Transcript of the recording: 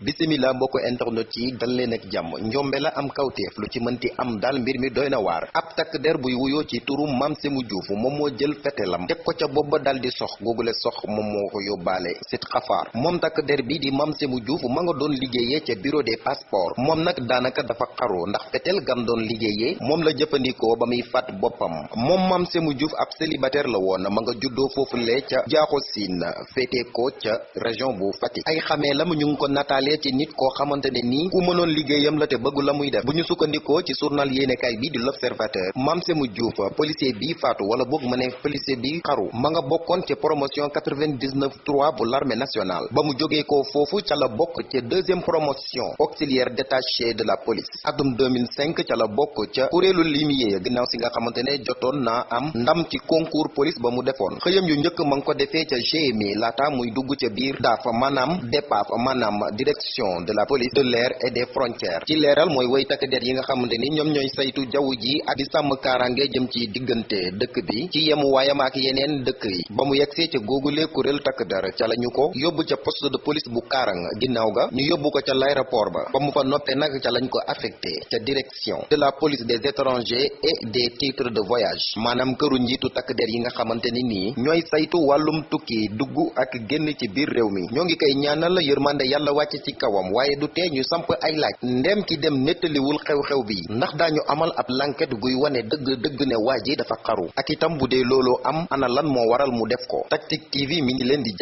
bisimila mbokk internet yi dal leen ak jàmm. Njombe la am kawteef lu ci mënti am daal mbir mi doy na waar. Ab takk der buy wuyoo ci turu Sémou Diouf moom moo jël fetelam teg ko ca bopp ba dal di sox. Googule sox moom moo ko sit xafaar. Moom takk der bi di Mame Sémou Diouf ma nga doon liggéeyee ca bureau des passeports. Moom nag daanaka dafa xaru ndax fetel gam doon liggéeyee moom la jëfandikoo ba fat boppam. Moom Mame Sémou Diouf ab célibataire la woon ma nga juddoo foofule ca jaaxo siin ko ca région bu Fatick. Ay xamee lam ñu ko nataalee ci nit koo xamante ne nii ku mënoon liggéeyam la te bëggu la muy def. bu ñu ci journal yéenekaay bi di l'observateur Mame Sémou Diouf policier bi faatu wala boog ma ne policier bi xaru ma nga bokkoon ci promotion 99 3 bu l'armée nationale. ba mu jógee ko foofu ca la bokk ca deuxième promotion auxiliaire détaché de la police. atum 2005 ca la bokk ca kuréelu limier ginnaaw si nga xamante ne jotoon am ndam ci concours police ba mu defoon. xëyam yu njëkk ma ngi ko defee ca GMI laata muy dugg ca biir daafa maanaam maanaam direction de la police de l'air et des frontières. Ci leeral mooy way takk der yi nga xamante ni ñoom ñooy saytu jaww ji ak di sàmm kaaraange jëm ci diggante dëkk bi ci yemu waayam ak yeneen dëkk yi. Ba mu yegsee ca googule kuréel takk der ca la ko yóbbu ca poste de police bu kaarang ginnaaw ga ñu yóbbu ko ca l'aéroport ba. Ba mu fa noppee nag ca lañ ko affecté ca direction de la police des étrangers et des titres de voyage. Maanaam këru njiitu takk der yi nga xamante ni nii ñooy saytu wàllum tukki dugg ak génn ci biir réew mi. Ñoo ngi koy ñaanal yërmande yàlla wàcc ci kawam waaye du tee samp ay laaj. Ndem ki dem nettaliwul xew-xew bi ndax daañu amal ab lanket guy wane dëgg ne waa dafa xaru. Ak itam bu dee am ana lan waral mu def ko. TV mi ngi leen di